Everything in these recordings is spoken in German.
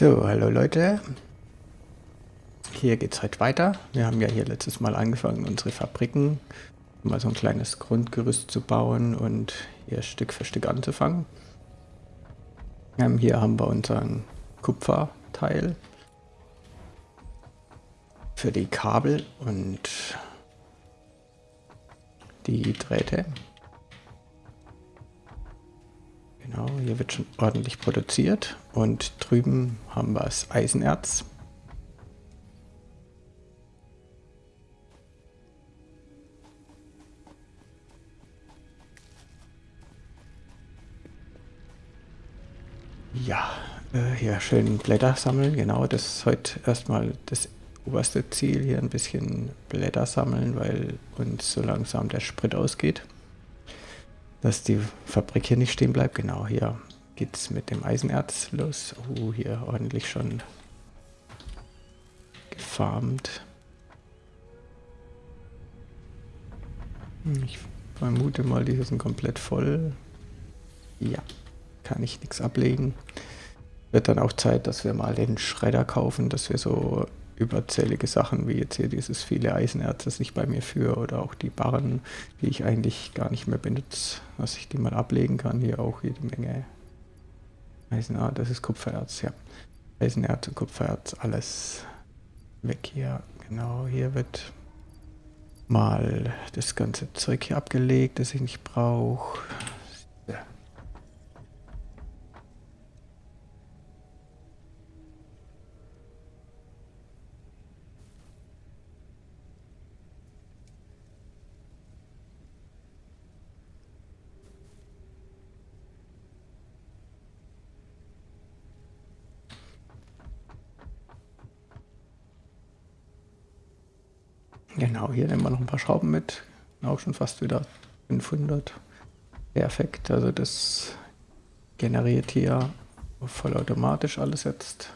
So, hallo Leute. Hier geht es heute weiter. Wir haben ja hier letztes Mal angefangen, unsere Fabriken mal so ein kleines Grundgerüst zu bauen und hier Stück für Stück anzufangen. Ähm, hier haben wir unseren Kupferteil für die Kabel und die Drähte. Genau, hier wird schon ordentlich produziert und drüben haben wir das Eisenerz. Ja, äh, hier schön Blätter sammeln, genau, das ist heute erstmal das oberste Ziel, hier ein bisschen Blätter sammeln, weil uns so langsam der Sprit ausgeht dass die Fabrik hier nicht stehen bleibt. Genau, hier geht es mit dem Eisenerz los. Oh, hier ordentlich schon gefarmt. Hm, ich vermute mal, die sind komplett voll. Ja, kann ich nichts ablegen. Wird dann auch Zeit, dass wir mal den Schredder kaufen, dass wir so überzählige Sachen, wie jetzt hier dieses viele Eisenerz, das ich bei mir führe, oder auch die Barren, die ich eigentlich gar nicht mehr benutze, dass ich die mal ablegen kann. Hier auch jede Menge Eisenerz, ah, das ist Kupfererz, ja. Eisenerz und Kupfererz, alles weg hier. Genau, hier wird mal das ganze Zeug hier abgelegt, das ich nicht brauche. Genau, hier nehmen wir noch ein paar Schrauben mit. Auch schon fast wieder 500. Perfekt, also das generiert hier vollautomatisch alles jetzt.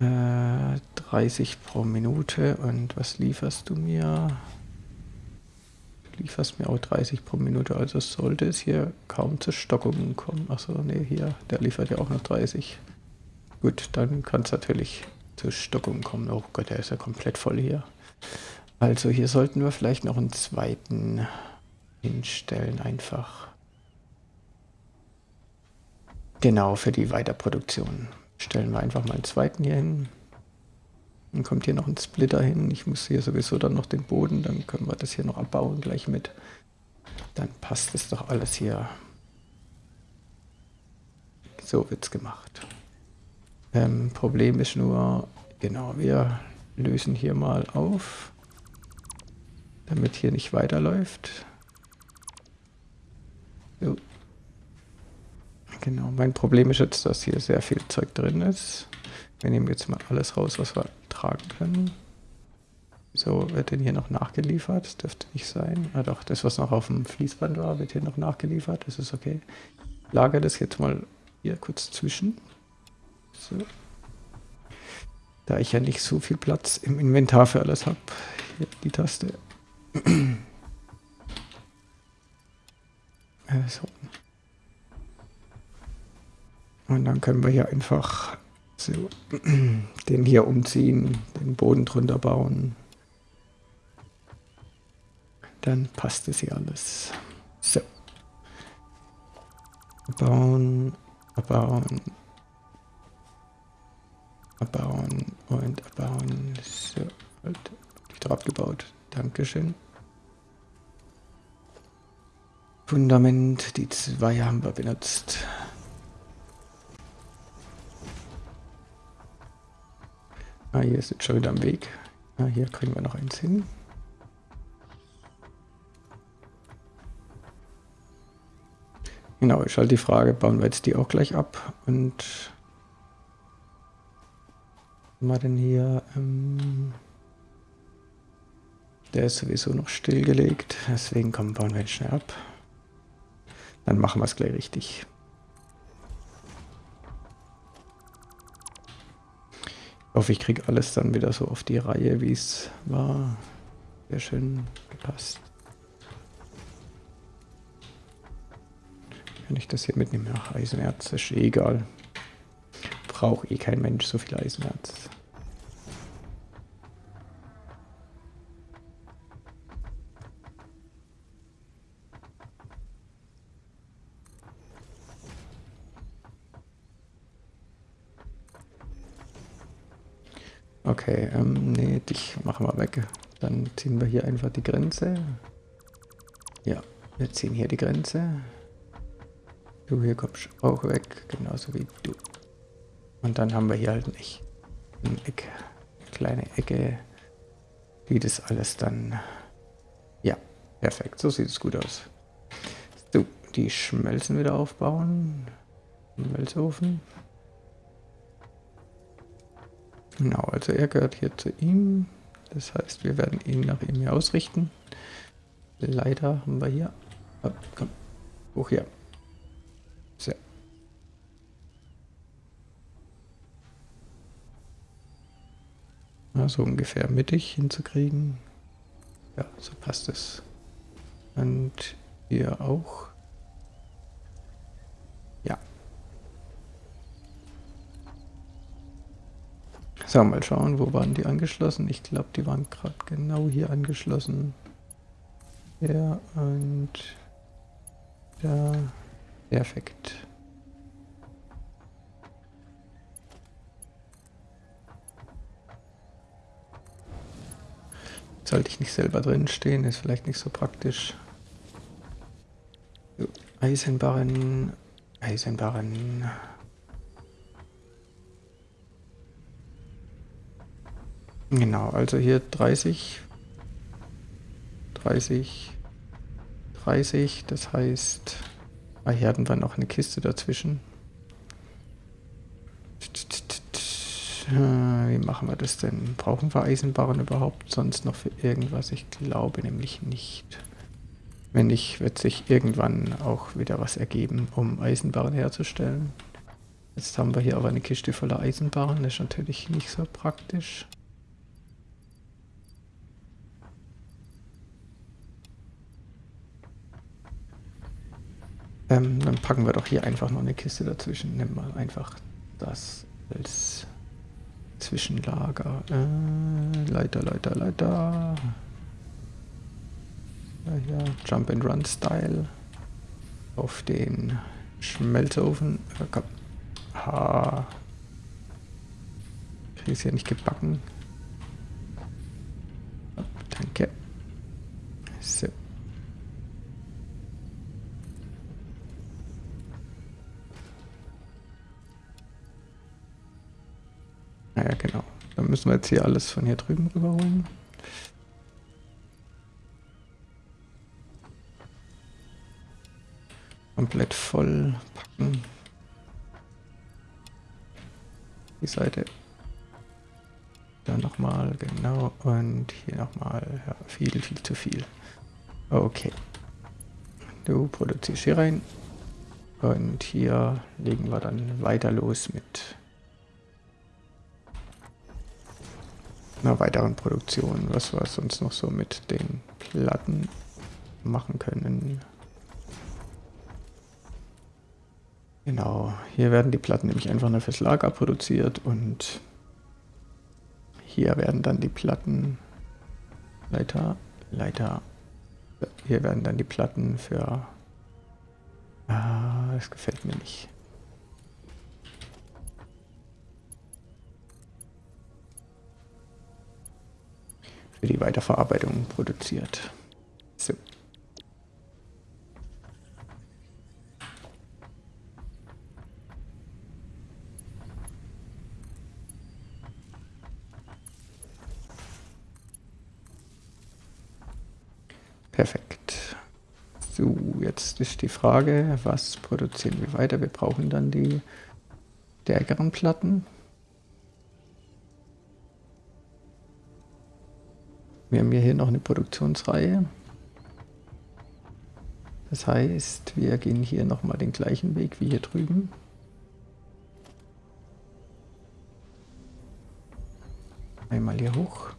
Äh, 30 pro Minute und was lieferst du mir? Du lieferst mir auch 30 pro Minute, also sollte es hier kaum zu Stockungen kommen. Achso, nee, hier, der liefert ja auch noch 30. Gut, dann kann es natürlich zu Stockungen kommen. Oh Gott, der ist ja komplett voll hier. Also hier sollten wir vielleicht noch einen zweiten hinstellen einfach. Genau, für die Weiterproduktion. Stellen wir einfach mal einen zweiten hier hin. Dann kommt hier noch ein Splitter hin. Ich muss hier sowieso dann noch den Boden, dann können wir das hier noch abbauen gleich mit. Dann passt es doch alles hier. So wird es gemacht. Ähm, Problem ist nur, genau, wir lösen hier mal auf, damit hier nicht weiterläuft. So. Genau, mein Problem ist jetzt, dass hier sehr viel Zeug drin ist. Wir nehmen jetzt mal alles raus, was wir tragen können. So, wird denn hier noch nachgeliefert? Das dürfte nicht sein. Ah doch, das, was noch auf dem Fließband war, wird hier noch nachgeliefert. Das ist okay. Lager das jetzt mal hier kurz zwischen. So. Da ich ja nicht so viel Platz im Inventar für alles habe. Hier die Taste. so. Und dann können wir hier einfach so den hier umziehen, den Boden drunter bauen. Dann passt es hier alles. So. Bauen, bauen, abbauen und abbauen. So, wieder abgebaut. Dankeschön. Fundament, die zwei haben wir benutzt. Ah, hier ist jetzt schon wieder am Weg. Ah, hier kriegen wir noch eins hin. Genau, ist halt die Frage, bauen wir jetzt die auch gleich ab und haben wir denn hier? Ähm, der ist sowieso noch stillgelegt, deswegen kommen wir ihn schnell ab. Dann machen wir es gleich richtig. Ich hoffe, ich kriege alles dann wieder so auf die Reihe, wie es war. Sehr schön gepasst. Kann ich das hier mitnehmen? Ach, Eisenerz ist eh egal braucht eh kein Mensch so viel Eisenerz. Okay, ähm, nee, dich machen wir weg. Dann ziehen wir hier einfach die Grenze. Ja, wir ziehen hier die Grenze. Du hier kommst auch weg, genauso wie du. Und dann haben wir hier halt nicht eine Ecke, eine kleine Ecke, die das alles dann... Ja, perfekt, so sieht es gut aus. So, die Schmelzen wieder aufbauen. Schmelzofen. Genau, also er gehört hier zu ihm. Das heißt, wir werden ihn nach ihm hier ausrichten. Leider haben wir hier... Oh, komm, hoch hier. Ja, so ungefähr mittig hinzukriegen. Ja, so passt es. Und hier auch. So, mal schauen, wo waren die angeschlossen? Ich glaube, die waren gerade genau hier angeschlossen. Ja, und da. Perfekt. Sollte ich nicht selber drin stehen, ist vielleicht nicht so praktisch. Eisenbarren, Eisenbarren. Genau, also hier 30, 30, 30, das heißt, ah, hier hatten wir noch eine Kiste dazwischen. Wie machen wir das denn? Brauchen wir Eisenbarren überhaupt sonst noch für irgendwas? Ich glaube nämlich nicht. Wenn nicht, wird sich irgendwann auch wieder was ergeben, um Eisenbarren herzustellen. Jetzt haben wir hier aber eine Kiste voller Eisenbarren, das ist natürlich nicht so praktisch. Ähm, dann packen wir doch hier einfach noch eine Kiste dazwischen. Nimm mal einfach das als Zwischenlager. Äh, Leiter, Leiter, Leiter. Ja, ja, Jump and Run Style. Auf den Schmelzofen. Äh, komm. Ha. Es hier nicht gebacken. Danke. So. Naja, genau. Dann müssen wir jetzt hier alles von hier drüben rüberholen. Komplett voll packen. Die Seite. Da nochmal, genau. Und hier nochmal. Ja, viel, viel zu viel. Okay. Du produzierst hier rein. Und hier legen wir dann weiter los mit einer weiteren Produktion, was wir sonst noch so mit den Platten machen können. Genau, hier werden die Platten nämlich einfach nur fürs Lager produziert und hier werden dann die Platten Leiter, Leiter, hier werden dann die Platten für, ah, das gefällt mir nicht. Für die Weiterverarbeitung produziert. So. Perfekt. So, jetzt ist die Frage, was produzieren wir weiter? Wir brauchen dann die stärkeren Platten. Wir haben hier noch eine Produktionsreihe. Das heißt, wir gehen hier nochmal den gleichen Weg wie hier drüben. Einmal hier hoch.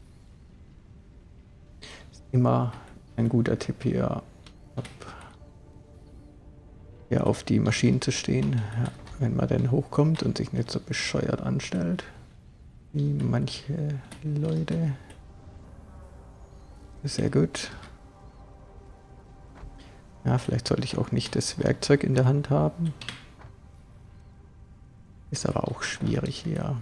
Ist immer ein guter Tipp hier, hier auf die Maschinen zu stehen. Ja. wenn man denn hochkommt und sich nicht so bescheuert anstellt, wie manche Leute. Sehr gut. Ja, vielleicht sollte ich auch nicht das Werkzeug in der Hand haben. Ist aber auch schwierig hier.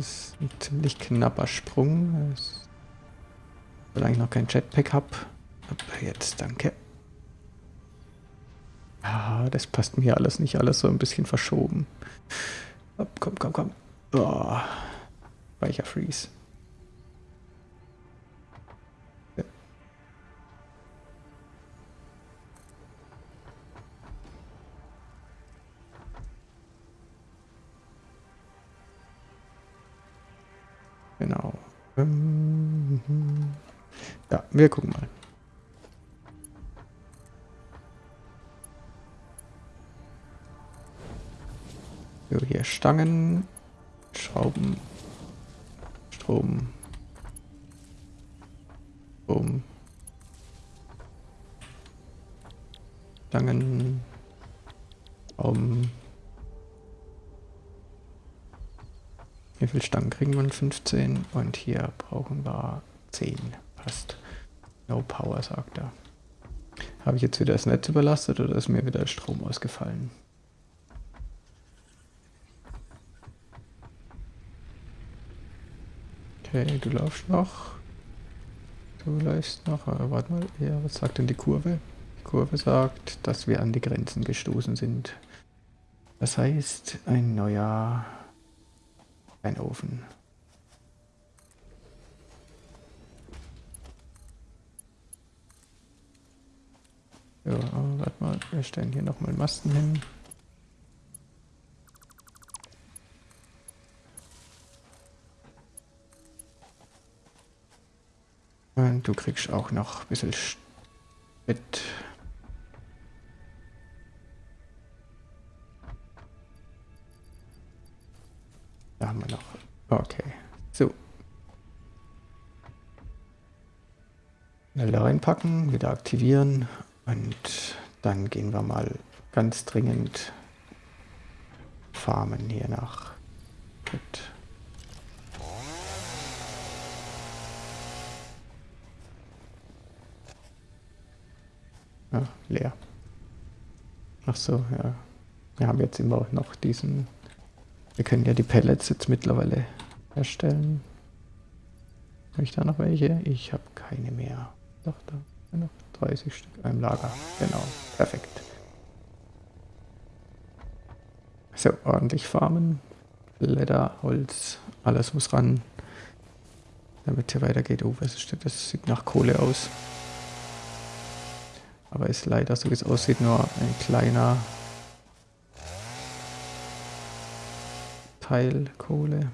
ist ein ziemlich knapper Sprung. Solange ich noch kein Jetpack habe. Jetzt, danke. Ah, das passt mir alles nicht. Alles so ein bisschen verschoben. Komm, komm, komm. Oh. Weicher Freeze. Genau. Ähm, ja, wir gucken mal. So, hier Stangen, Schrauben, Strom, Strom, Stangen, Schrauben, Wie viele Stangen kriegen wir? 15 und hier brauchen wir 10. Passt. No power, sagt er. Habe ich jetzt wieder das Netz überlastet oder ist mir wieder der Strom ausgefallen? Okay, du laufst noch. Du läufst noch. Aber warte mal, ja, was sagt denn die Kurve? Die Kurve sagt, dass wir an die Grenzen gestoßen sind. Das heißt, ein neuer ein Ofen. Ja, warte mal, wir stellen hier nochmal Masten hin. Und du kriegst auch noch ein bisschen Sprit. Da haben wir noch. Okay. So. Wälder reinpacken, wieder aktivieren und dann gehen wir mal ganz dringend farmen hier nach. Gut. Ja, leer. Ach so, ja. Wir haben jetzt immer noch diesen wir können ja die Pellets jetzt mittlerweile herstellen. Habe ich da noch welche? Ich habe keine mehr. Doch, da noch 30 Stück im Lager. Genau, perfekt. So, ordentlich farmen. Leder, Holz, alles muss ran. Damit hier weitergeht. Oh, was ist das? Das sieht nach Kohle aus. Aber ist leider, so wie es aussieht, nur ein kleiner Teilkohle.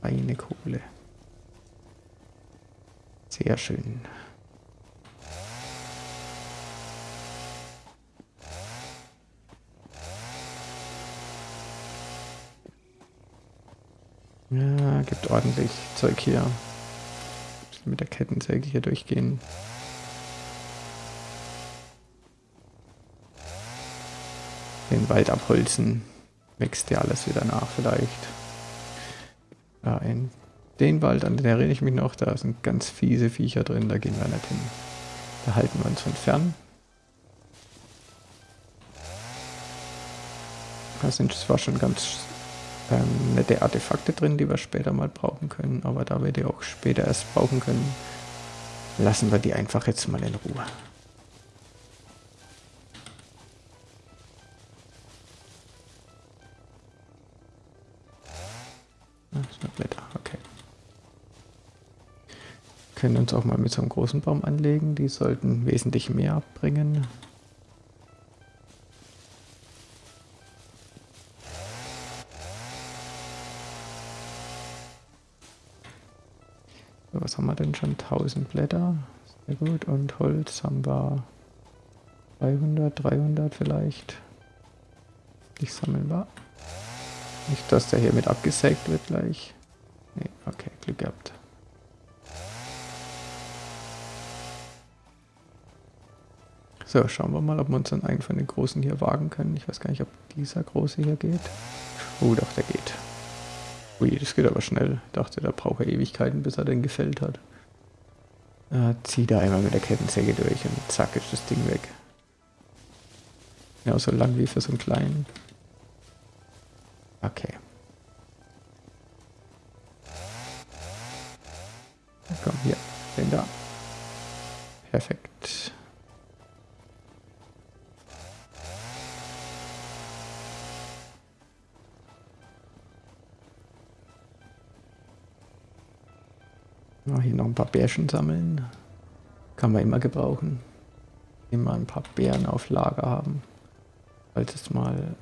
Eine Kohle. Sehr schön. Gibt ordentlich Zeug hier. Mit der Kettensäge hier durchgehen. den Wald abholzen, wächst ja alles wieder nach vielleicht. Ja, in den Wald, an den erinnere ich mich noch, da sind ganz fiese Viecher drin, da gehen wir nicht hin. Da halten wir uns von fern. Da sind zwar schon ganz ähm, nette Artefakte drin, die wir später mal brauchen können, aber da wir die auch später erst brauchen können, lassen wir die einfach jetzt mal in Ruhe. Blätter, okay. Können uns auch mal mit so einem großen Baum anlegen. Die sollten wesentlich mehr abbringen. was haben wir denn schon? 1000 Blätter. Sehr gut. Und Holz haben wir 200, 300 vielleicht. Ich sammeln sammelbar. Nicht, dass der hier mit abgesägt wird gleich. Nee, okay, Glück gehabt. So, schauen wir mal, ob wir uns dann einen von den Großen hier wagen können. Ich weiß gar nicht, ob dieser Große hier geht. Oh, doch, der geht. Ui, das geht aber schnell. Ich dachte, da braucht er Ewigkeiten, bis er den gefällt hat. Äh, zieh da einmal mit der Kettensäge durch und zack ist das Ding weg. Ja, so lang wie für so einen kleinen. Okay. Komm, hier, den da. Perfekt. Ja, hier noch ein paar Bärchen sammeln. Kann man immer gebrauchen. Immer ein paar Bären auf Lager haben. Falls es mal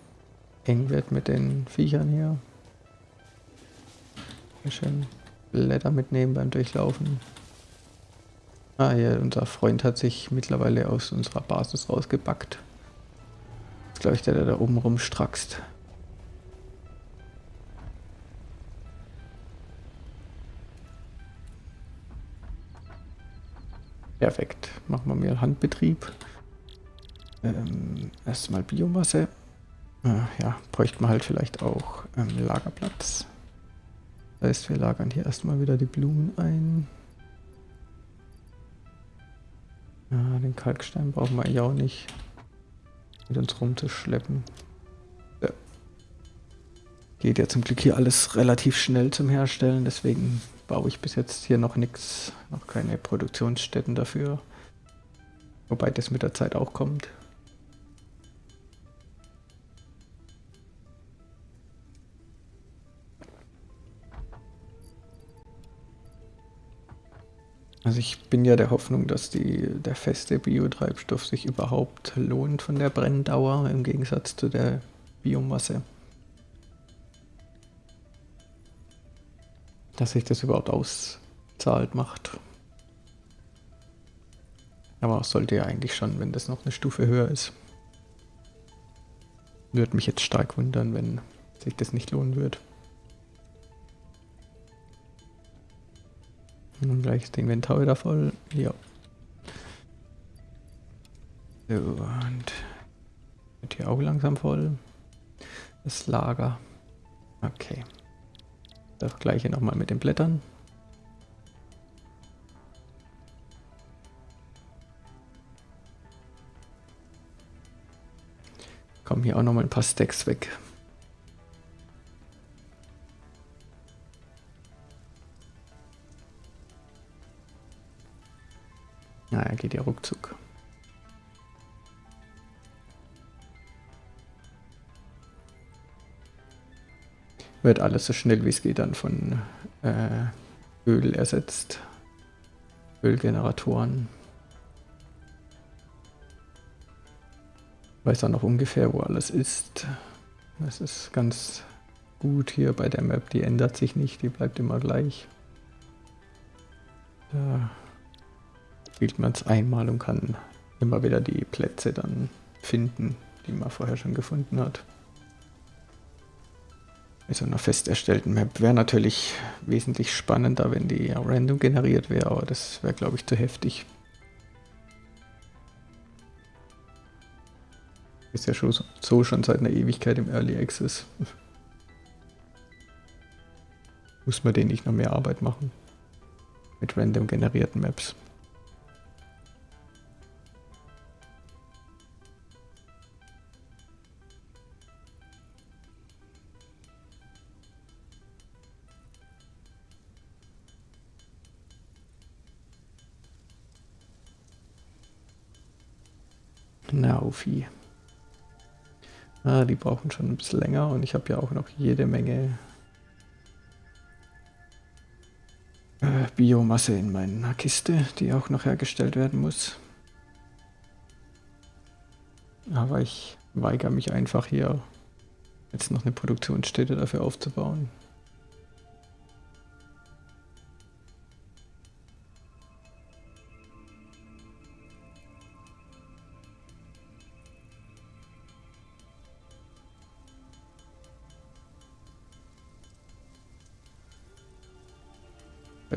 eng wird mit den Viechern hier. Hier schön Blätter mitnehmen beim Durchlaufen. Ah, hier, unser Freund hat sich mittlerweile aus unserer Basis rausgebackt. Das ist, glaube ich, der, der da oben rumstrackst. Perfekt. Machen wir mal Handbetrieb. Ähm, erstmal Biomasse. Äh, ja, bräuchte man halt vielleicht auch ähm, Lagerplatz. Das heißt, wir lagern hier erstmal wieder die Blumen ein. Ja, den Kalkstein brauchen wir ja auch nicht mit uns rumzuschleppen. Ja. Geht ja zum Glück hier alles relativ schnell zum Herstellen, deswegen baue ich bis jetzt hier noch nichts, noch keine Produktionsstätten dafür. Wobei das mit der Zeit auch kommt. Also ich bin ja der Hoffnung, dass die, der feste Biotreibstoff sich überhaupt lohnt von der Brenndauer im Gegensatz zu der Biomasse. Dass sich das überhaupt auszahlt macht. Aber sollte ja eigentlich schon, wenn das noch eine Stufe höher ist. Würde mich jetzt stark wundern, wenn sich das nicht lohnen wird. Und gleich ist das Inventar wieder voll. Ja. So, und wird hier auch langsam voll. Das Lager. Okay. Das gleiche nochmal mit den Blättern. Kommen hier auch nochmal ein paar Stacks weg. Naja, geht ja ruckzuck. Wird alles so schnell wie es geht dann von äh, Öl ersetzt. Ölgeneratoren. Weiß dann noch ungefähr, wo alles ist. Das ist ganz gut hier bei der Map. Die ändert sich nicht, die bleibt immer gleich. Da spielt man es einmal und kann immer wieder die Plätze dann finden, die man vorher schon gefunden hat. Mit so einer fest erstellten Map wäre natürlich wesentlich spannender, wenn die random generiert wäre, aber das wäre, glaube ich, zu heftig. Ist ja schon so schon seit einer Ewigkeit im Early Access. Muss man den nicht noch mehr Arbeit machen? Mit random generierten Maps. Naufi. Ah, die brauchen schon ein bisschen länger und ich habe ja auch noch jede Menge äh, Biomasse in meiner Kiste, die auch noch hergestellt werden muss. Aber ich weigere mich einfach hier jetzt noch eine Produktionsstätte dafür aufzubauen.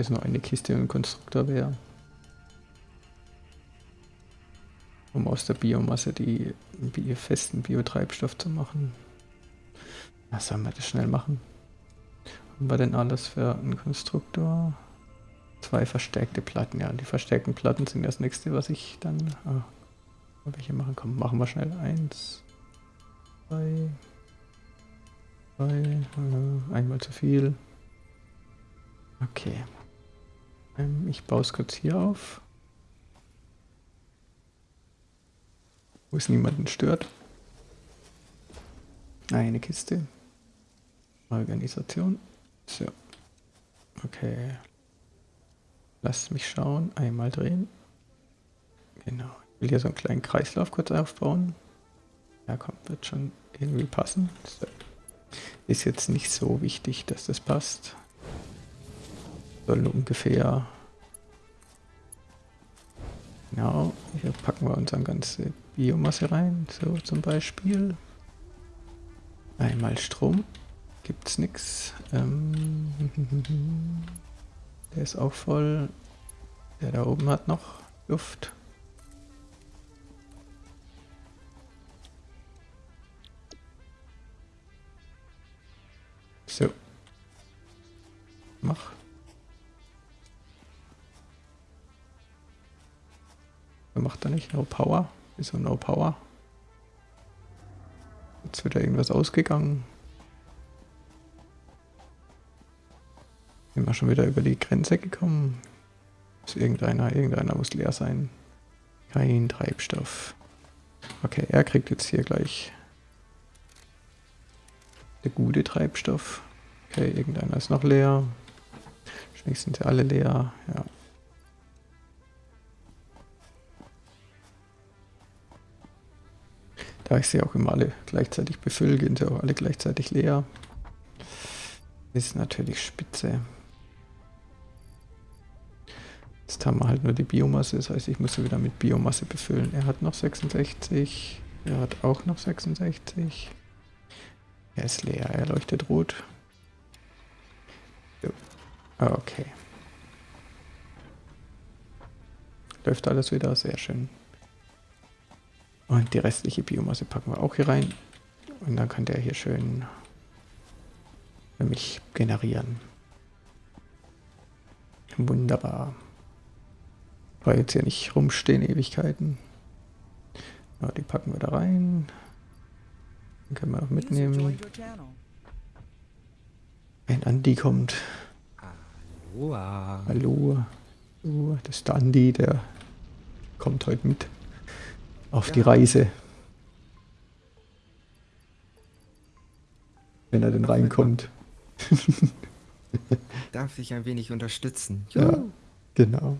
Es nur eine Kiste und ein Konstruktor wäre. um aus der Biomasse die Bio festen Biotreibstoff zu machen. Was sollen wir das schnell machen? Haben wir denn alles für einen Konstruktor? Zwei verstärkte Platten, ja. Die verstärkten Platten sind das nächste, was ich dann... Ah, welche machen? Komm, machen wir schnell. Eins, zwei, zwei, einmal zu viel. Okay. Ähm, ich baue es kurz hier auf. Wo es niemanden stört. Eine Kiste. Organisation. So. Okay. Lasst mich schauen. Einmal drehen. Genau. Ich will hier so einen kleinen Kreislauf kurz aufbauen. Ja, komm, wird schon irgendwie passen. So. Ist jetzt nicht so wichtig, dass das passt. Soll ungefähr... Genau, hier packen wir unsere ganze Biomasse rein, so zum Beispiel. Einmal Strom, gibt's nichts. Ähm, der ist auch voll. Der da oben hat noch Luft. So. Mach. Wer macht er nicht? No Power? Wieso No Power? Jetzt wird da irgendwas ausgegangen. Sind wir schon wieder über die Grenze gekommen? Ist irgendeiner, irgendeiner muss leer sein. Kein Treibstoff. Okay, er kriegt jetzt hier gleich der gute Treibstoff. Okay, irgendeiner ist noch leer. Wahrscheinlich sind sie alle leer. Ja. Da ich sie auch immer alle gleichzeitig befülle, gehen sie auch alle gleichzeitig leer. Ist natürlich spitze. Jetzt haben wir halt nur die Biomasse, das heißt, ich muss sie wieder mit Biomasse befüllen. Er hat noch 66, er hat auch noch 66. Er ist leer, er leuchtet rot. Okay. Läuft alles wieder, sehr schön. Und die restliche Biomasse packen wir auch hier rein. Und dann kann der hier schön für mich generieren. Wunderbar. Weil jetzt hier nicht rumstehen Ewigkeiten. Ja, die packen wir da rein. Den können wir auch mitnehmen. Ein Andi kommt. Hallo. Hallo. Oh, das ist der Andi, der kommt heute mit auf ja. die Reise. Wenn er denn reinkommt. Darf ich ein wenig unterstützen? Ja, genau.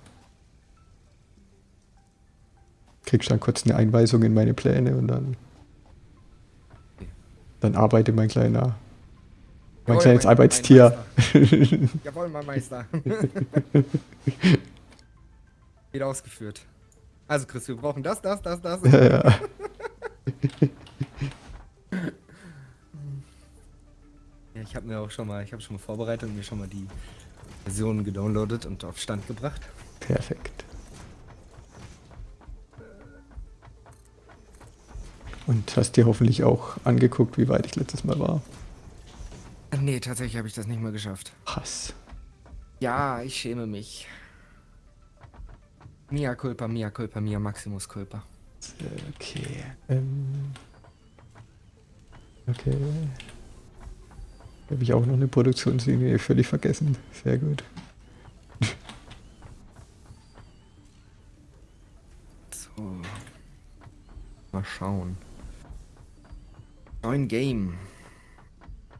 Kriegst dann kurz eine Einweisung in meine Pläne und dann dann arbeite mein kleiner mein Jawohl, kleines mein, Arbeitstier. Mein Jawohl, mein Meister. Wieder ausgeführt. Also Chris, wir brauchen das, das, das, das. Ja, ja. ja ich habe mir auch schon mal, ich habe schon mal vorbereitet und mir schon mal die Versionen gedownloadet und auf Stand gebracht. Perfekt. Und hast dir hoffentlich auch angeguckt, wie weit ich letztes Mal war. Nee, tatsächlich habe ich das nicht mehr geschafft. Hass. Ja, ich schäme mich. Mia culpa, mia culpa, mia maximus culpa. Okay. Ähm. Okay. Habe ich auch noch eine Produktionslinie völlig vergessen. Sehr gut. So. Mal schauen. Neun Game.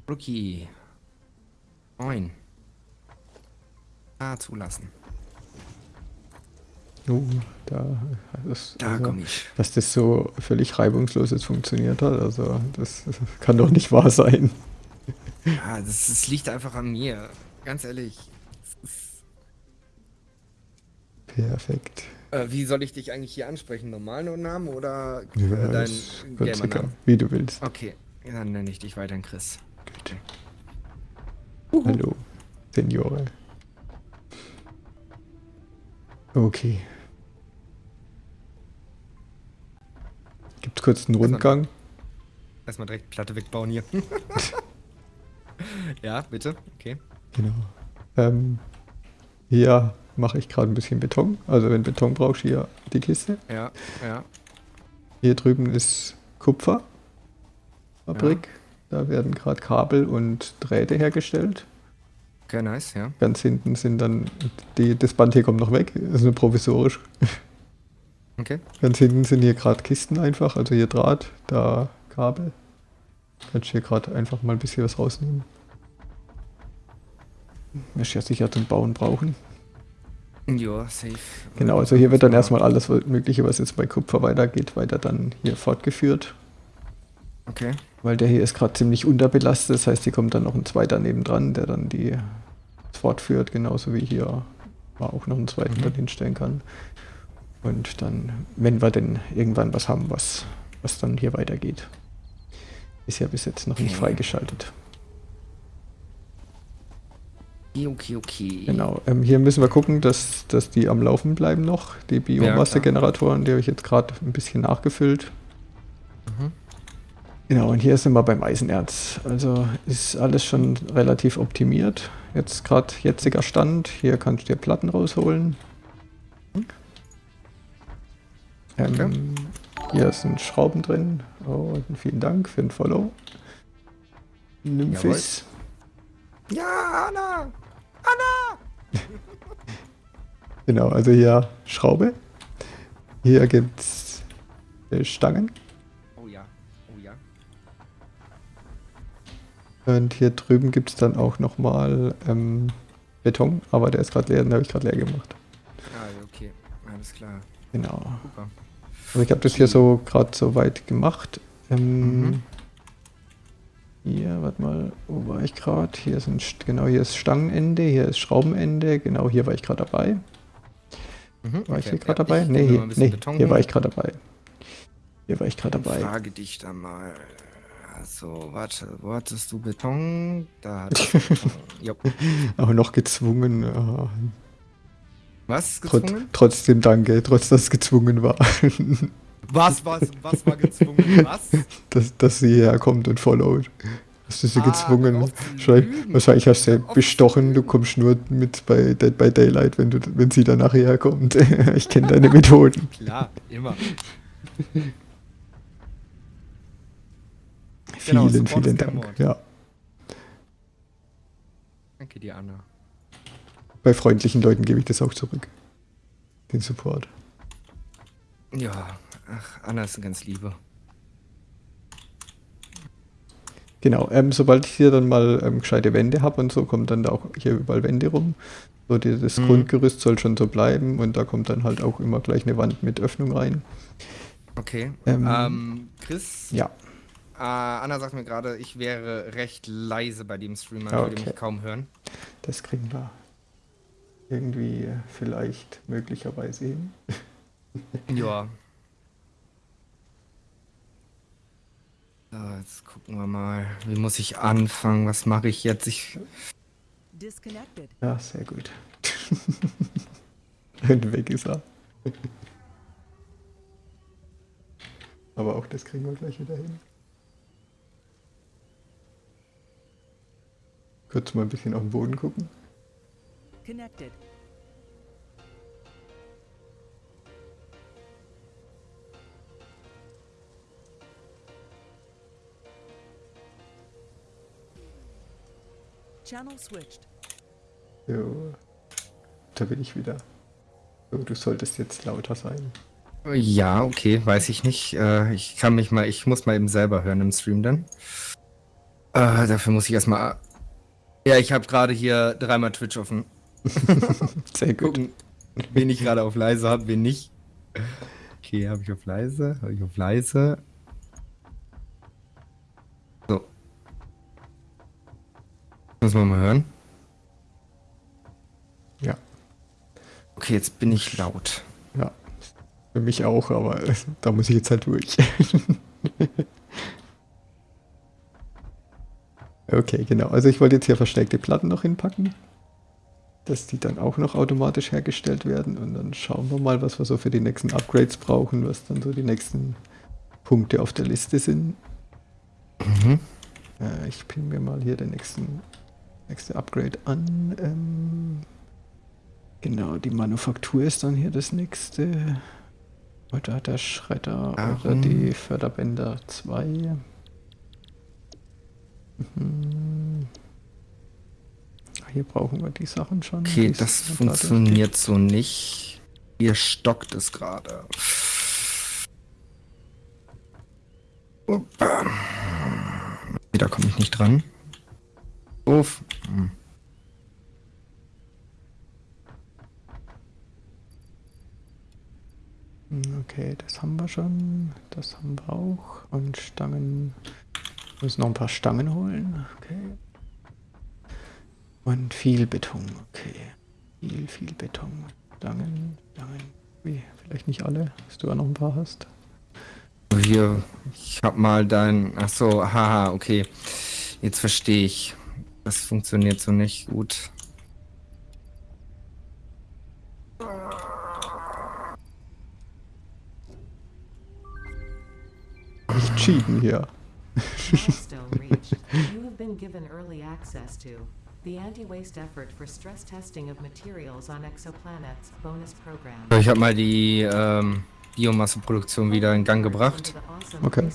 Rookie. Neun. Ah, zulassen. Oh, da, das, da also, komme ich. Dass das so völlig reibungslos jetzt funktioniert hat, also das, das kann doch nicht wahr sein. Ja, das, das, liegt einfach an mir. Ganz ehrlich. Perfekt. Äh, wie soll ich dich eigentlich hier ansprechen? Normalen Namen oder ja, dein Gamer-Namen? Wie du willst. Okay, dann nenne ich dich weiterhin Chris. Gut. Uhu. Hallo, Seniore. Okay. Macht kurz einen Rundgang. Erstmal direkt Platte wegbauen hier. ja, bitte. Okay. Genau. Ähm, hier mache ich gerade ein bisschen Beton. Also wenn Beton brauchst, hier die Kiste. Ja, ja. Hier drüben ist Kupferfabrik. Da werden gerade Kabel und Drähte hergestellt. Okay, nice, ja. Ganz hinten sind dann, die, das Band hier kommt noch weg, ist nur provisorisch. Okay. Ganz hinten sind hier gerade Kisten einfach, also hier Draht, da Kabel. Kannst du hier gerade einfach mal ein bisschen was rausnehmen. Wirst ja sicher zum Bauen brauchen. Ja, safe. Genau, also hier wird dann erstmal alles Mögliche, was jetzt bei Kupfer weitergeht, weiter dann hier fortgeführt. Okay. Weil der hier ist gerade ziemlich unterbelastet, das heißt, hier kommt dann noch ein zweiter nebendran, der dann die fortführt, genauso wie hier man auch noch einen zweiten Mhm. dann hinstellen kann. Und dann, wenn wir denn irgendwann was haben, was, was dann hier weitergeht. Ist ja bis jetzt noch nicht freigeschaltet. Okay, okay, okay. Genau. Ähm, hier müssen wir gucken, dass, dass die am Laufen bleiben noch. Die Biomasse-Generatoren, die habe ich jetzt gerade ein bisschen nachgefüllt. Mhm. Genau, und hier sind wir beim Eisenerz. Also ist alles schon relativ optimiert. Jetzt gerade jetziger Stand. Hier kannst du dir Platten rausholen. Ähm, Okay. Hier sind Schrauben drin. Oh, vielen Dank für den Follow. Nymphis. Ja, Anna! Genau, also hier Schraube. Hier gibt's äh, Stangen. Und hier drüben gibt es dann auch nochmal ähm, Beton, aber der ist gerade leer, den habe ich gerade leer gemacht. Ah, okay. Alles klar. Genau. Super. Also ich habe das hier so gerade so weit gemacht. Ähm, Mhm. Hier, warte mal, wo war ich gerade? Hier sind St- genau hier ist Stangenende, hier ist Schraubenende, genau hier war ich gerade dabei. Mhm, War ich okay. hier gerade Ja, dabei? ich Nee, hier, nee hier war ich gerade dabei. Hier war ich gerade dabei. Frage dich da mal. Also, warte, wo hattest du Beton? Da hattest du Beton. Jo. Auch noch gezwungen. ah, Was trot, gezwungen? trotzdem danke, trotz dass es gezwungen war, Was, was, was war gezwungen? Was? dass, dass sie hierher kommt und followt. Hast du sie Ah, gezwungen? Wahrscheinlich, hast du sie bestochen, du kommst nur mit bei Dead by Daylight, wenn, du, wenn sie dann nachher kommt. ich kenne deine Methoden. Klar, immer. vielen, Genau, vielen kein Dank. Ja. Danke dir, Anna. Bei freundlichen Leuten gebe ich das auch zurück. Den Support. Ja, ach, Anna ist eine ganz liebe. Genau, ähm, sobald ich hier dann mal ähm, gescheite Wände habe und so, kommen dann da auch hier überall Wände rum. So, die, das Mhm. Grundgerüst soll schon so bleiben und da kommt dann halt auch immer gleich eine Wand mit Öffnung rein. Okay. Ähm, Ähm, Chris? Ja, Äh, Anna sagt mir gerade, ich wäre recht leise bei dem Stream, man Ah, würde okay. mich kaum hören. das kriegen wir irgendwie äh, vielleicht möglicherweise hin. Ja. So, jetzt gucken wir mal. Wie muss ich anfangen? Was mache ich jetzt? Ich. Disconnected. Ja, sehr gut. und weg ist er. Aber auch das kriegen wir gleich wieder hin. Kurz mal ein bisschen auf den Boden gucken. Connected. Channel switched. So. Da bin ich wieder. So, du solltest jetzt lauter sein. Ja, okay, weiß ich nicht. Äh, ich kann mich mal, ich muss mal eben selber hören im Stream dann. Äh, dafür muss ich erstmal. Ja, ich habe gerade hier dreimal Twitch offen. Sehr gut. Gucken, wen ich gerade auf leise habe, wen nicht. Okay, habe ich auf leise, habe ich auf leise. So. Muss man mal hören. Ja, Okay, jetzt bin ich laut. ja. Für mich auch, aber da muss ich jetzt halt durch. okay, genau. Also ich wollte jetzt hier verstärkte Platten noch hinpacken. Dass die dann auch noch automatisch hergestellt werden. Und dann schauen wir mal, was wir so für die nächsten Upgrades brauchen, was dann so die nächsten Punkte auf der Liste sind. Mhm. Äh, ich pin mir mal hier den nächsten nächste Upgrade an. Ähm, genau, die Manufaktur ist dann hier das nächste. Oder der Schredder oder Warum? die Förderbänder 2. Mhm. Hier brauchen wir die Sachen schon. Okay, die das funktioniert so nicht. Hier stockt es gerade. Da komme ich nicht dran. Uff. Hm, Okay, das haben wir schon. Das haben wir auch. Und Stangen. Wir müssen noch ein paar Stangen holen. Okay. Und viel Beton. Okay. Viel, viel Beton. Stangen, Stangen. Wie, vielleicht nicht alle, dass du auch noch ein paar hast. Hier, ich hab mal dein. Ach so, haha, okay. Jetzt verstehe ich. Das funktioniert so nicht gut. Nicht cheaten hier. Milestone reached. You have been given early access to the anti-waste effort for stress testing of materials on exoplanets bonus program. Ich habe mal die ähm, Biomasseproduktion wieder in Gang gebracht, Okay.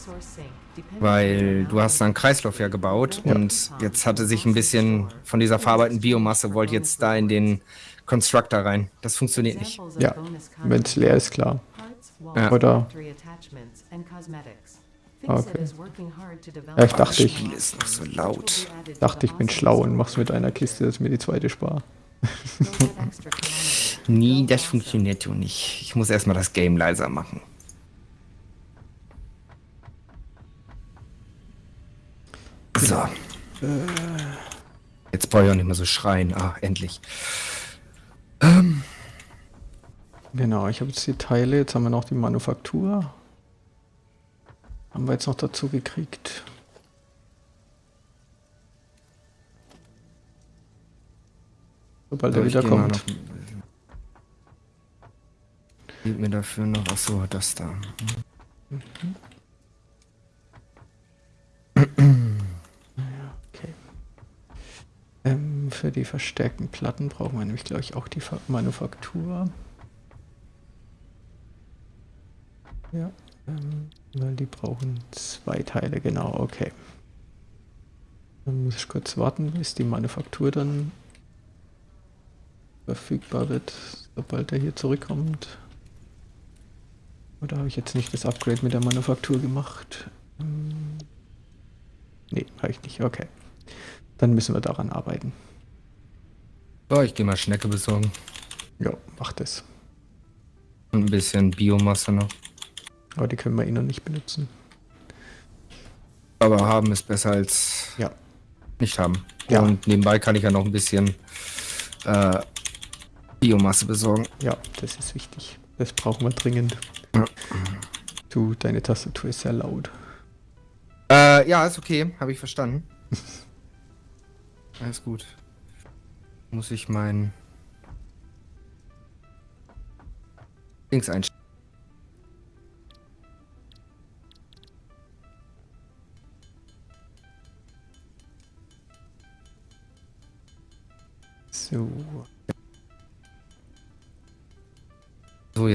weil du hast einen Kreislauf ja gebaut Ja. und jetzt hatte sich ein bisschen von dieser verarbeiteten Biomasse wollte jetzt da in den Constructor rein. Das funktioniert nicht. Ja, wenn es leer ist, klar. Ja. Oder- Okay. Ja, ich dachte, ich- Spiel ist noch so laut. Dachte, ich bin schlau und mach's mit einer Kiste, dass ich mir die zweite spare. Nie, das funktioniert so nicht. Ich muss erstmal das Game leiser machen. So. Jetzt brauche ich auch nicht mehr so schreien. Ah, endlich. Genau, ich habe jetzt die Teile, jetzt haben wir noch die Manufaktur. Haben wir jetzt noch dazu gekriegt. Sobald So, er ich wieder geh mal kommt. noch- Gib mir dafür noch. Achso, das da. Okay. Ähm, für die verstärkten Platten brauchen wir nämlich, glaube ich, auch die Fa- Manufaktur. Ja, die brauchen zwei Teile, genau, okay. Dann muss ich kurz warten, bis die Manufaktur dann verfügbar wird, sobald er hier zurückkommt. Oder habe ich jetzt nicht das Upgrade mit der Manufaktur gemacht? Nee, habe ich nicht, okay. Dann müssen wir daran arbeiten. So, ich gehe mal Schnecke besorgen. Ja, macht es. Und ein bisschen Biomasse noch. Aber die können wir eh noch nicht benutzen. Aber haben ist besser als Ja. nicht haben. Ja. Und nebenbei kann ich ja noch ein bisschen äh, Biomasse besorgen. Ja, das ist wichtig. Das brauchen wir dringend. Ja. Du, deine Tastatur ist sehr laut. Äh, ja, ist okay. Habe ich verstanden. Alles gut. Muss ich mein Dings einstellen.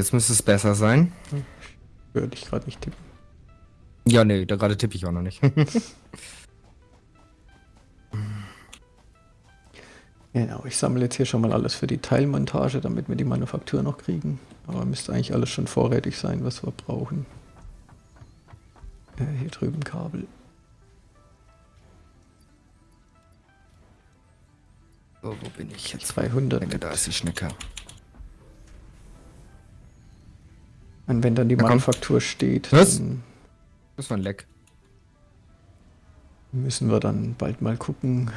Jetzt müsste es besser sein. Würde ich gerade nicht tippen. Ja, nee, da gerade tippe ich auch noch nicht. Genau, ich sammle jetzt hier schon mal alles für die Teilmontage, damit wir die Manufaktur noch kriegen. Aber müsste eigentlich alles schon vorrätig sein, was wir brauchen. Äh, hier drüben Kabel. so, wo bin ich jetzt? 200. Schnecke, da ist die Schnecke. Und wenn dann die Na komm. Manufaktur steht, Was? dann Das war ein Leck. müssen wir dann bald mal gucken,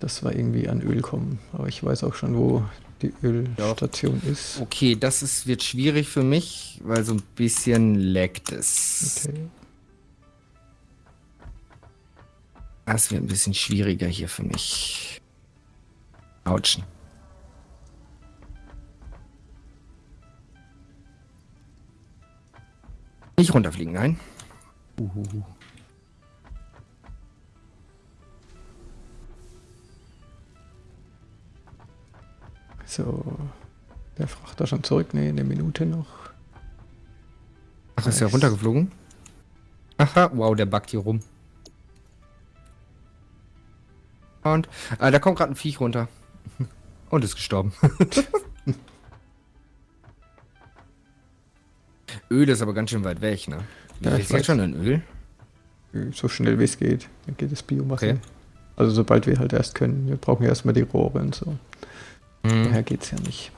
dass wir irgendwie an Öl kommen. Aber ich weiß auch schon, wo die Ölstation ist. Okay, das ist, wird schwierig für mich, weil so ein bisschen leckt es. Okay. Das wird ein bisschen schwieriger hier für mich. Autschen. Nicht runterfliegen, nein. Uhuhu. So. Der Frachter schon zurück? Ne, eine Minute noch. Ach, ist ja Nice. runtergeflogen? Aha, wow, der backt hier rum. Und ah, da kommt gerade ein Viech runter. Und ist gestorben. Öl ist aber ganz schön weit weg, ne? Ja, ich weiß. schon in Öl? So schnell wie es geht. Dann geht das Biomasse. Okay. Also sobald wir halt erst können. Wir brauchen ja erstmal die Rohre und so. Mhm. Daher geht's ja nicht.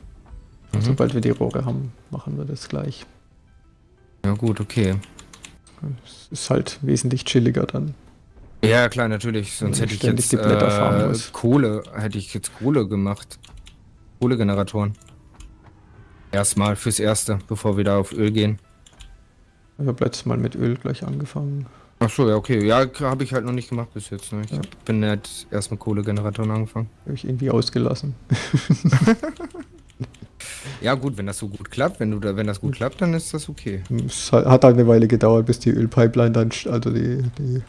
Mhm. Sobald wir die Rohre haben, machen wir das gleich. Ja gut, okay. Es ist halt wesentlich chilliger dann. Ja, klar, natürlich. Sonst hätte ich jetzt die Blätter farmen äh. Kohle, hätte ich jetzt Kohle gemacht. Kohlegeneratoren. Erstmal fürs Erste, bevor wir da auf Öl gehen. Ich habe letztes Mal mit Öl gleich angefangen. Ach so, ja, okay. Ja, habe ich halt noch nicht gemacht bis jetzt. Ne? Ich Ja. bin halt erst mit Kohlegeneratoren angefangen. Habe ich irgendwie ausgelassen. Ja, gut, wenn das so gut klappt, wenn du da, wenn das gut klappt, dann ist das okay. Es hat halt eine Weile gedauert, bis die Ölpipeline dann, also die, die,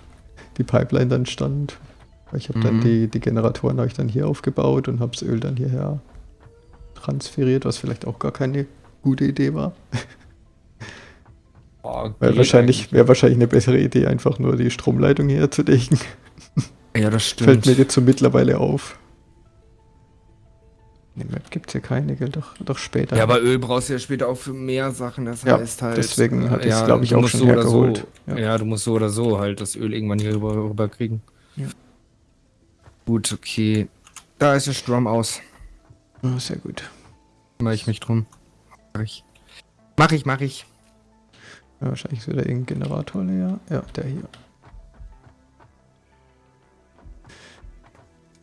die Pipeline dann stand. Ich habe dann Mhm. die, die Generatoren habe ich dann hier aufgebaut und habe das Öl dann hierher transferiert, was vielleicht auch gar keine gute Idee war. Oh, Weil geht wahrscheinlich wäre wahrscheinlich eine bessere Idee, einfach nur die Stromleitung herzulegen. Ja, das Fällt stimmt. mir jetzt so mittlerweile auf. Ne, Map gibt es ja keine, gell? Doch, doch später. Ja, aber Öl brauchst du ja später auch für mehr Sachen. Das Ja, heißt halt. deswegen hatte ich's, ja, glaub ich, auch schon so oder hergeholt. So, Ja. ja. du musst so oder so halt das Öl irgendwann hier rüber, rüber kriegen. Ja. Gut, okay. Da ist der Strom aus. Ah, sehr gut. Kümmere ich mich drum. Mach ich. Mach ich, mach ich. Ja, wahrscheinlich ist wieder irgendein Generator leer. Ja, der hier.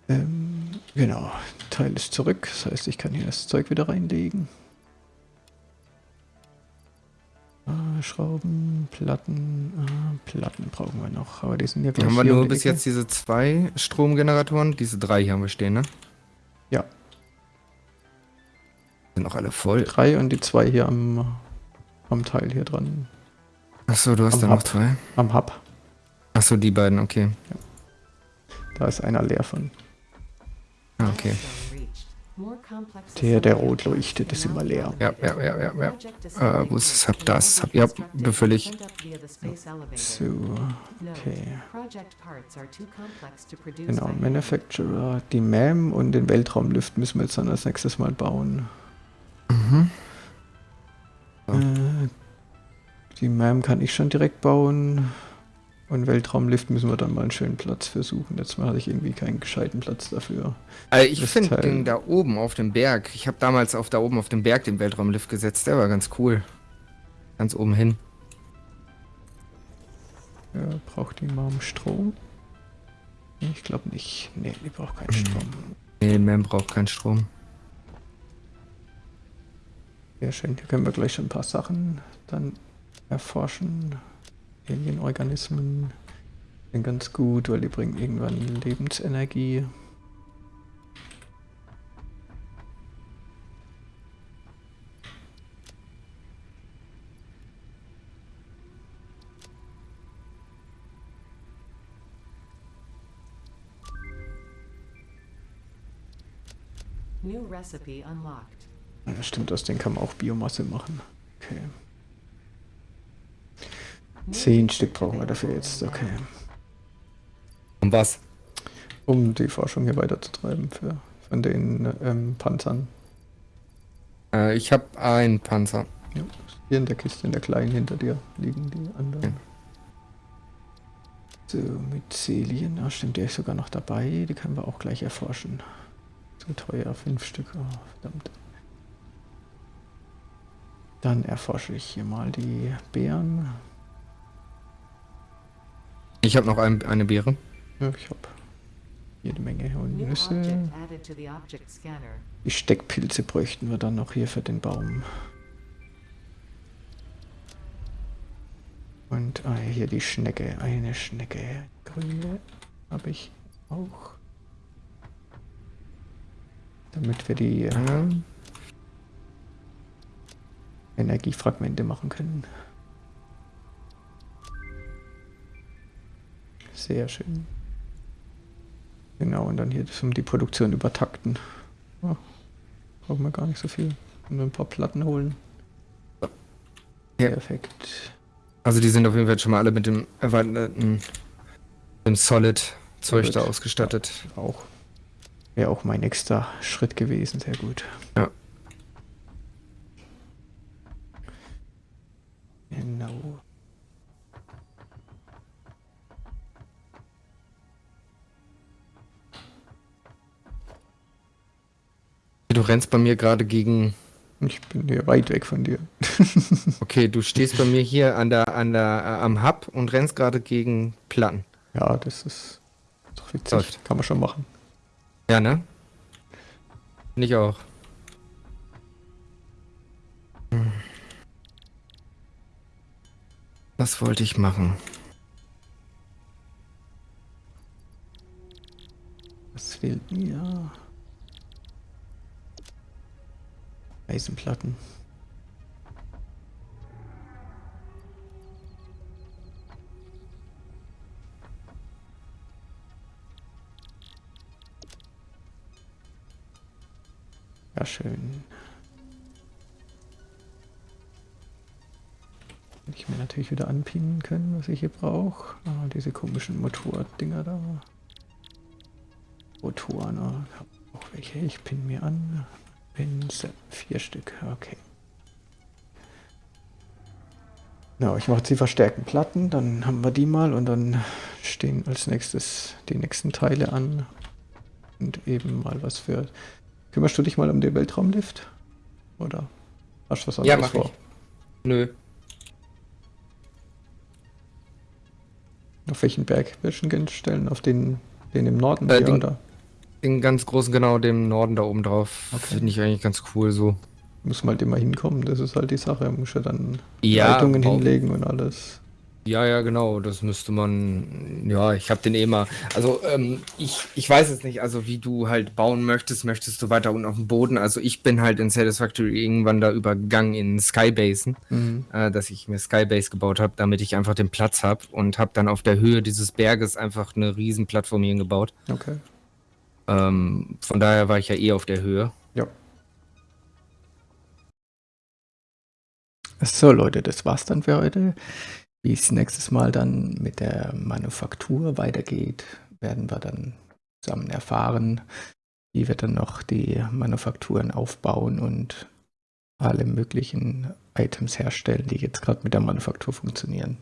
Ähm, genau, Teil ist zurück. Das heißt, ich kann hier das Zeug wieder reinlegen. Ah, Schrauben, Platten, ah, Platten brauchen wir noch, aber die sind ja gleich Haben wir nur bis Ecke. jetzt diese zwei Stromgeneratoren? Diese drei hier haben wir stehen, ne? Ja. Sind auch alle voll. drei und die zwei hier am, am Teil hier dran, Achso, du hast Am da noch Hub. zwei. am Hub. Achso, die beiden, okay. Da ist einer leer von. Ah, okay. Der, der rot leuchtet, ist immer leer. Ja, ja, ja, ja, ja. Äh, wo ist das Hub? Das Hub. Ja, befüllig. So, okay. Genau. Manufacturer, die MAM und den Weltraumlift müssen wir jetzt dann als nächstes mal bauen. Mhm. Ja. Äh, die MAM kann ich schon direkt bauen. Und Weltraumlift müssen wir dann mal einen schönen Platz für suchen. Jetzt mal hatte ich irgendwie keinen gescheiten Platz dafür. Also ich finde den da oben auf dem Berg. Ich habe damals auf da oben auf dem Berg den Weltraumlift gesetzt. Der war ganz cool. Ganz oben hin. Ja, braucht die MAM Strom? Ich glaube nicht. Nee, die braucht keinen Mhm. Strom. Nee, Man braucht keinen Strom. Sehr schön. Hier können wir gleich schon ein paar Sachen dann erforschen. Alienorganismen sind ganz gut, weil die bringen irgendwann Lebensenergie. New recipe unlocked. Ja, stimmt, aus denen kann man auch Biomasse machen. Okay. Zehn Stück brauchen wir dafür jetzt, okay. Und was? Um die Forschung hier weiterzutreiben für, von den ähm, Panzern. Äh, ich habe einen Panzer. Ja, hier in der Kiste, in der kleinen hinter dir liegen die anderen. So, Myzelien, ah, stimmt, der ist sogar noch dabei. Die können wir auch gleich erforschen. So teuer, fünf Stück, oh, verdammt. Dann erforsche ich hier mal die Beeren. Ich habe noch ein, eine Beere. Ja, ich habe jede Menge Nüsse. Die Steckpilze bräuchten wir dann noch hier für den Baum. Und ah, hier die Schnecke, eine Schnecke. Grüne habe ich auch. Damit wir die äh, Ähm, Energiefragmente machen können. Sehr schön. Genau, und dann hier um die Produktion übertakten. Oh, brauchen wir gar nicht so viel. Nur ein paar Platten holen. Ja. Perfekt. Also die sind auf jeden Fall schon mal alle mit dem erweiterten dem Solid-Zeug da ausgestattet. Auch. Wäre auch mein nächster Schritt gewesen. Sehr gut. Ja. Du rennst bei mir gerade gegen. Ich bin hier weit weg von dir. Okay, du stehst bei mir hier an der, an der, äh, am Hub und rennst gerade gegen Platten. Ja, das ist doch witzig. Läuft. Kann man schon machen. Ja, ne? Nicht auch. Hm. Was wollte ich machen? Was fehlt mir? Eisenplatten. Ja, schön. Hätte ich mir natürlich wieder anpinnen können, was ich hier brauche. Ah, diese komischen Motordinger da. Motoren, ah, auch welche. Ich pinne mir an. Pinsel, vier Stück, okay. Ja, ich mache jetzt die verstärkten Platten, dann haben wir die mal und dann stehen als nächstes die nächsten Teile an. Und eben mal was für... Kümmerst du dich mal um den Weltraumlift? Oder hast du was Ja, anderes mach ich. Nö. Auf welchen Berg willst du ihn stellen? Auf den, den im Norden Äh, hier, den- oder? Den ganz großen, genau, dem Norden da oben drauf. Okay. Finde ich eigentlich ganz cool so. Muss man halt immer hinkommen, das ist halt die Sache. Muss ja dann Ja, Leitungen hinlegen und alles. Ja, ja, genau. Das müsste man. Ja, ich habe den eh mal. Also, ähm, ich, ich weiß es nicht. Also, wie du halt bauen möchtest, möchtest du weiter unten auf dem Boden. Also, ich bin halt in Satisfactory irgendwann da übergegangen in Skybasen, Mhm. äh, dass ich mir Skybase gebaut habe, damit ich einfach den Platz habe und habe dann auf der Höhe dieses Berges einfach eine riesen Plattform hier gebaut. Okay. Ähm, von daher war ich ja eh auf der Höhe. Ja. So Leute, das war's dann für heute. Wie es nächstes Mal dann mit der Manufaktur weitergeht, werden wir dann zusammen erfahren, wie wir dann noch die Manufakturen aufbauen und alle möglichen Items herstellen, die jetzt gerade mit der Manufaktur funktionieren.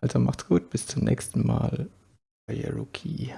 Also macht's gut, bis zum nächsten Mal. Euer Rookie.